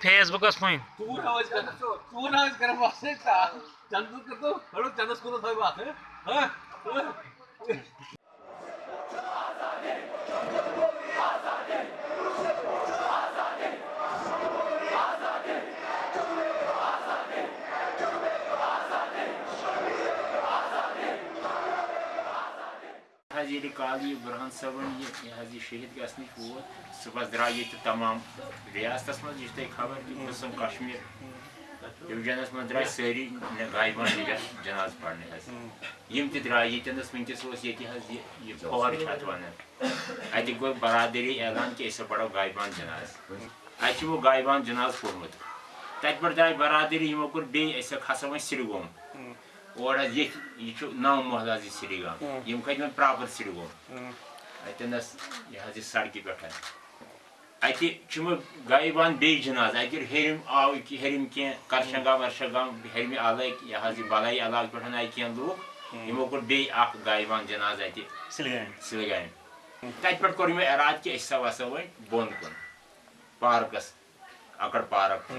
Face books حظ ییٚلہِ کالہٕ یہِ بُرہان صٲبن یہِ حظ یہِ شہید گژھنٕچ ووت صُبحس درٛاو ییٚتہِ تمام رِیاستس منٛز یہِ چھِ تۄہہِ خبر کہِ قٕسم کشمیٖر۔ ڈِوجنس منٛز درٛاے سٲری غایبان جناز پرنہِ حظ یِم تہِ درٛاے ییٚتٮ۪نس وٕنکٮ۪س اوس ییٚتہِ حظ یہِ یہِ فور چھِ اَتھ وَنان اَتہِ گوٚو برادٔری اعلان کہِ أسۍ پرو غایبان جناز۔ اَسہِ چھُ وۄنۍ غایبان جناز پوٚرمُت۔ تَتہِ پٮ۪ٹھ درٛاے برادٔری یِمو کوٚر بیٚیہِ أسۍ کھسو وۄنۍ سرگوم اور ییٚتہِ یہِ نو محلہٕ حظ یہِ سرگام یِم کھٔتۍ وۄنۍ پراپر سرگوم اَتٮ۪نس یہِ حظ یہِ سڑکہِ پٮ۪ٹھ اَتہِ وۄنۍ غایبان بیٚیہِ جناز اَتہِ ہیٚرِم آو ہیٚرِم کینٛہہ کرشنگام ورشنگام ہیٚرمہِ علاقہٕ یہِ حظ یہِ بَلٲیی علاقہٕ پٮ۪ٹھ آیہِ کینٛہہ لوٗکھ یِمو کوٚر بیٚیہِ اکھ غایبان جناز اَتہِ سِلگامہِ تَتہِ پٮ۪ٹھ کوٚر یِمو اِرادٕ کہِ أسۍ ہسا وَسو وۄنۍ بۄن کُن پارکس اکڑ پارک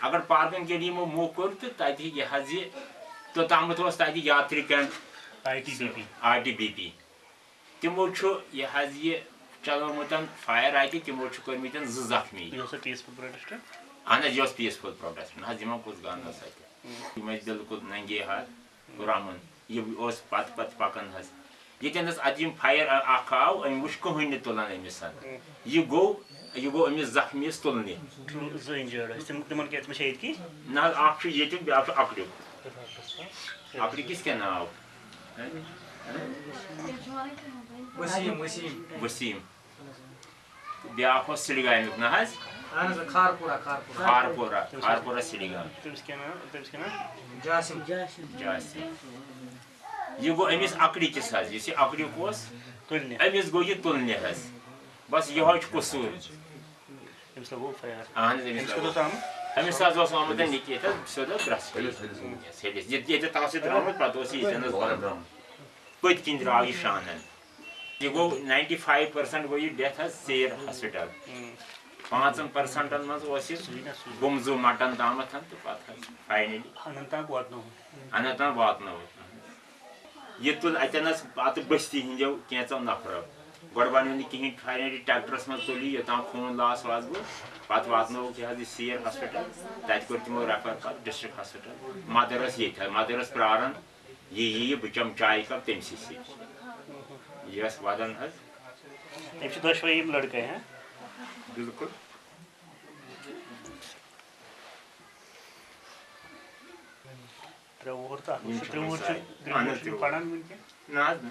اکڑ پارکن ییٚلہِ یِمو موقعہٕ کوٚر تہٕ تَتہِ یہِ حظ یہِ I T B P. R T B P. تِمو یہِ حظ یہِ چلومُت فایر اَتہِ تِمو زٕ زخمی۔ یہ اہن حظ یہِ پیٖسفُل پروٹیسٹ نہ حظ کُس گان اوس اَتہِ بِلکُل ننگے ہاتھ رامُن۔ یہِ اوس پتہٕ پتہٕ پکان حظ اَتہِ یِم فایر اکھ آو أمۍ وٕچھ کٕہٕنۍ نہٕ تُلان أمِس یہِ گوٚو یہِ گوٚو أمِس زخمیَس کی؟ نہ حظ چھُ ییٚتیُک بیٛاکھ اکڑیُک اکڑِکِس کیٛاہ ناو وسیٖم وسیٖم ؤسیٖم بیٛاکھ اوس سِلگامیُک نہ حظ اہن حظ کھارپوٗرا کھارپوٗرا خارپورہ خارپورہ سِلگام تٔمِس کیٛاہ ناو تٔمِس کیٛاہ ناو جاسِم جاسِم یہِ گوٚو أمِس اکڑِکِس حظ یُس یہِ اکڑیُک اوس تُلنہِ أمِس گوٚو یہِ تُلنہِ حظ بس یِہوے چھُ قصوٗر اہن حظ أمِس حظ برٛسپٔتۍ ہیٚلِس ییٚتہِ ییٚتہِ تَتھ سۭتۍ درٛامُت پَتہٕ اوس یہِ درٛاو یہِ شانن یہِ گوٚو ناینٹی فایِو پٔرسنٹ یہِ حظ سیر ہاسپِٹل پانٛژن پٔرسنٹن منٛز اوس یہِ گُمزوٗ مٹن تامَتھ تہٕ پَتہٕ حظ فاینلی اننت ناگ واتنوو اننت ناگ واتنووُکھ یہِ تُل پَتہٕ بٔستی ہِنٛدیو کینٛژو نفرو گۄڈٕ بنیو نہٕ کِہینۍ فاینلی ٹریکٹرس منٛز تُل یہِ یوٚتام خوٗن لاس واس گوٚو پَتہٕ واتنووُکھ یہِ حظ یہِ سیر ہاسپِٹل تَتہِ کوٚر تِمو ریفر پَتہٕ ڈِسٹرک ہاسپِٹل۔ مدر ٲس ییٚتہِ حظ مدر ٲس پیاران یہِ یِیہِ بہٕ چٮ۪مہٕ چایہِ کپ تٔمسٕے سۭتۍ یہِ ٲس وَدان حظ أمِس چھِ دۄشوَے یِم لٔڑکہٕ ہاں بِلکُل ترٛےٚ وُہُر تہٕ اکھ ترٛےٚ وُہُر چھُ پران وٕنکٮ۪ن نہ حظ نہ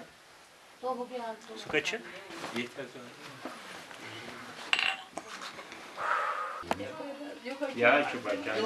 سُہ کَتہِ چھُ ییٚتہِ حظ یہِ حظ چھُ بچان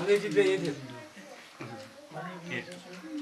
我这边也挺舒服